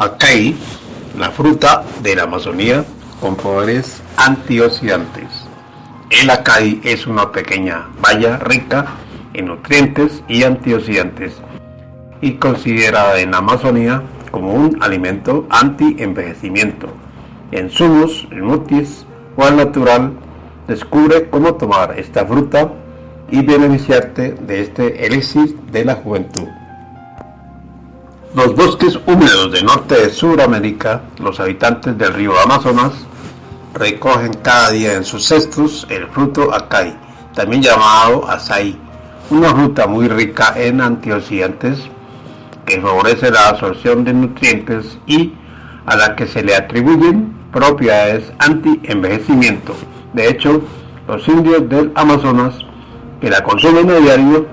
Acai, la fruta de la Amazonía con poderes antioxidantes. El acai es una pequeña baya rica en nutrientes y antioxidantes y considerada en la Amazonía como un alimento anti-envejecimiento. En zumos, smoothies o al natural, descubre cómo tomar esta fruta y beneficiarte de este elixir de la juventud. Los bosques húmedos de norte de Sudamérica, los habitantes del río Amazonas, recogen cada día en sus cestos el fruto acai, también llamado açaí, una fruta muy rica en antioxidantes que favorece la absorción de nutrientes y a la que se le atribuyen propiedades anti-envejecimiento. De hecho, los indios del Amazonas que la consumen a diario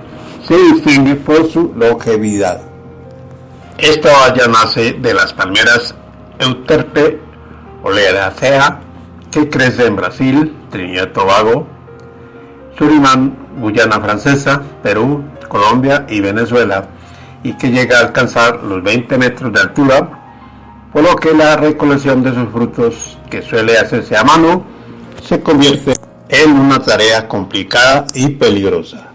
se distingue por su longevidad. Esta valla nace de las palmeras Euterpe oleracea que crece en Brasil, Trinidad y Tobago, Surinam, Guyana Francesa, Perú, Colombia y Venezuela y que llega a alcanzar los 20 metros de altura, por lo que la recolección de sus frutos, que suele hacerse a mano, se convierte en una tarea complicada y peligrosa.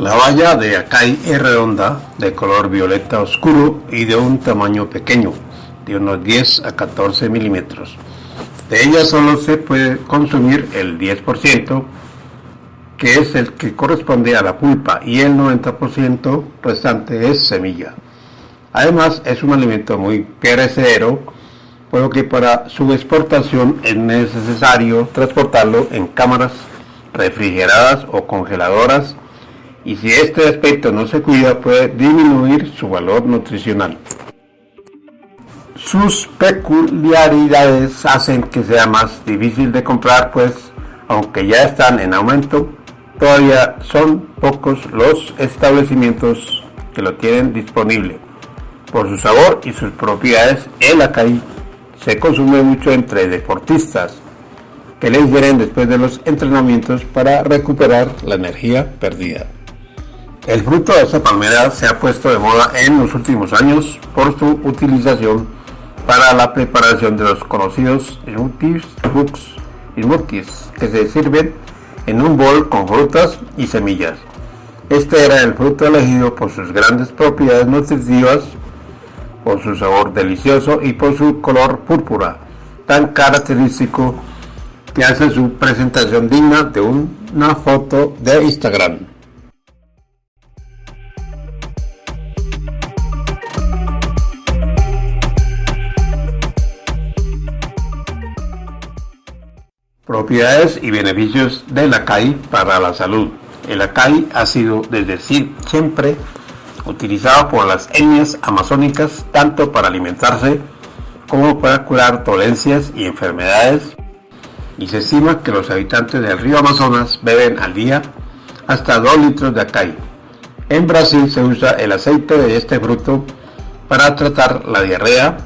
La valla de Acai es redonda, de color violeta oscuro y de un tamaño pequeño, de unos 10 a 14 milímetros. De ella solo se puede consumir el 10%, que es el que corresponde a la pulpa, y el 90% restante es semilla. Además, es un alimento muy perecedero, por lo que para su exportación es necesario transportarlo en cámaras refrigeradas o congeladoras y si este aspecto no se cuida puede disminuir su valor nutricional. Sus peculiaridades hacen que sea más difícil de comprar, pues aunque ya están en aumento, todavía son pocos los establecimientos que lo tienen disponible. Por su sabor y sus propiedades, el acai se consume mucho entre deportistas que les vienen después de los entrenamientos para recuperar la energía perdida. El fruto de esta palmera se ha puesto de moda en los últimos años por su utilización para la preparación de los conocidos smoothies, smoothies que se sirven en un bol con frutas y semillas. Este era el fruto elegido por sus grandes propiedades nutritivas, por su sabor delicioso y por su color púrpura, tan característico que hace su presentación digna de una foto de Instagram. Propiedades y beneficios del acai para la salud. El acai ha sido desde siempre utilizado por las etnias amazónicas tanto para alimentarse como para curar dolencias y enfermedades y se estima que los habitantes del río Amazonas beben al día hasta 2 litros de acai. En Brasil se usa el aceite de este fruto para tratar la diarrea.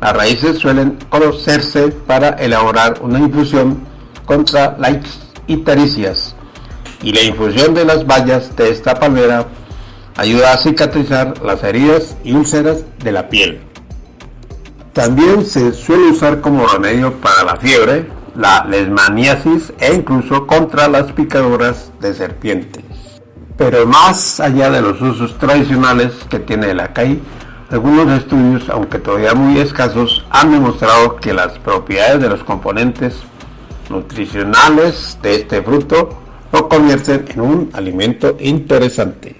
Las raíces suelen conocerse para elaborar una infusión contra las ictericias y la infusión de las bayas de esta palmera ayuda a cicatrizar las heridas y úlceras de la piel. También se suele usar como remedio para la fiebre, la lesmaniasis e incluso contra las picaduras de serpientes. Pero más allá de los usos tradicionales que tiene el acai, algunos estudios, aunque todavía muy escasos, han demostrado que las propiedades de los componentes nutricionales de este fruto lo convierten en un alimento interesante.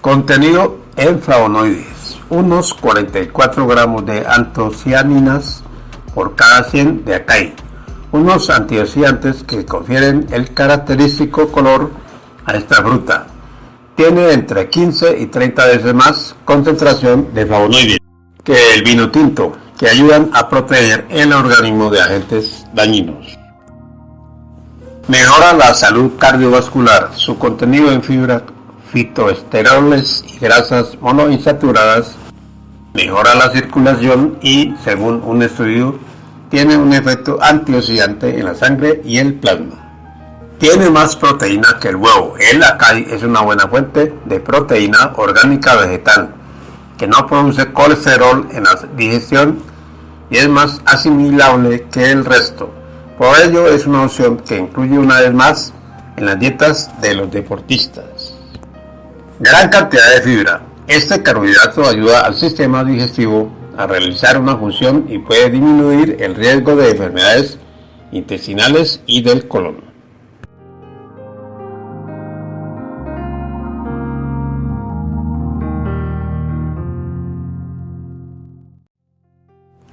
Contenido en flavonoides, unos 44 gramos de antocianinas por cada 100 de acai, unos antioxidantes que confieren el característico color a esta fruta, tiene entre 15 y 30 veces más concentración de flavonoides que el vino tinto, que ayudan a proteger el organismo de agentes dañinos. Mejora la salud cardiovascular. Su contenido en fibra, fitoesteroles y grasas monoinsaturadas mejora la circulación y, según un estudio, tiene un efecto antioxidante en la sangre y el plasma. Tiene más proteína que el huevo. El acai es una buena fuente de proteína orgánica vegetal que no produce colesterol en la digestión y es más asimilable que el resto. Por ello es una opción que incluye una vez más en las dietas de los deportistas. Gran cantidad de fibra. Este carbohidrato ayuda al sistema digestivo a realizar una función y puede disminuir el riesgo de enfermedades intestinales y del colon.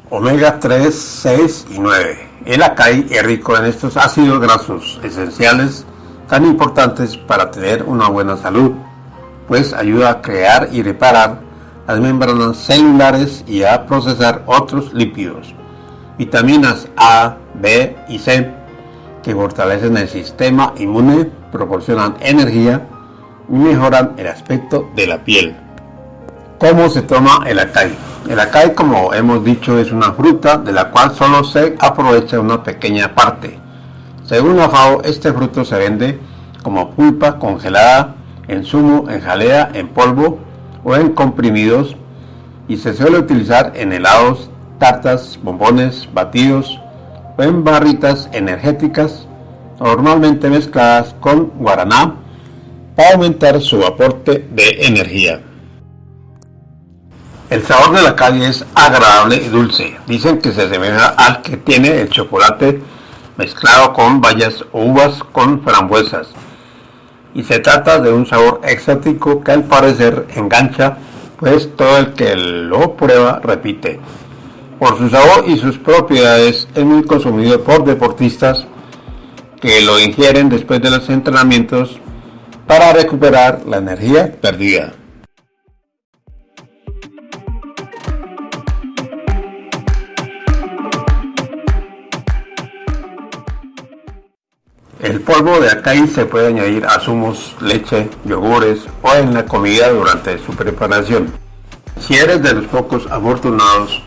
Omega 3, 6 y 9. El acai es rico en estos ácidos grasos esenciales tan importantes para tener una buena salud, pues ayuda a crear y reparar las membranas celulares y a procesar otros lípidos. Vitaminas A, B y C que fortalecen el sistema inmune, proporcionan energía y mejoran el aspecto de la piel. ¿Cómo se toma el acai? El acai, como hemos dicho, es una fruta de la cual solo se aprovecha una pequeña parte. Según la FAO, este fruto se vende como pulpa congelada, en zumo, en jalea, en polvo o en comprimidos y se suele utilizar en helados, tartas, bombones, batidos o en barritas energéticas normalmente mezcladas con guaraná para aumentar su aporte de energía. El sabor de la calle es agradable y dulce. Dicen que se asemeja al que tiene el chocolate mezclado con bayas o uvas con frambuesas. Y se trata de un sabor exótico que al parecer engancha, pues todo el que lo prueba repite. Por su sabor y sus propiedades es muy consumido por deportistas que lo ingieren después de los entrenamientos para recuperar la energía perdida. Polvo de acai se puede añadir a zumos, leche, yogures o en la comida durante su preparación. Si eres de los pocos afortunados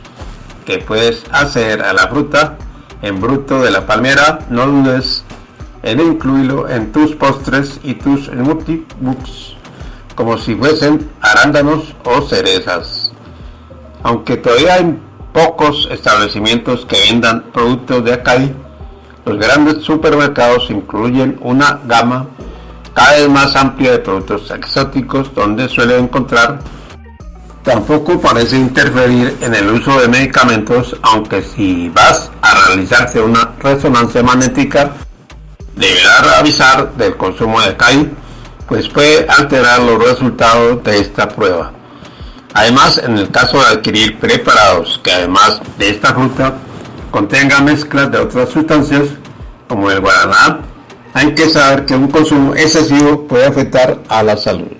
que puedes hacer a la fruta en bruto de la palmera, no dudes en incluirlo en tus postres y tus smoothie books como si fuesen arándanos o cerezas. Aunque todavía hay pocos establecimientos que vendan productos de acai, los grandes supermercados incluyen una gama cada vez más amplia de productos exóticos donde suele encontrar tampoco parece interferir en el uso de medicamentos, aunque si vas a realizarse una resonancia magnética, deberá avisar del consumo de CAI, pues puede alterar los resultados de esta prueba. Además, en el caso de adquirir preparados que además de esta fruta contenga mezclas de otras sustancias como el guaraná, hay que saber que un consumo excesivo puede afectar a la salud.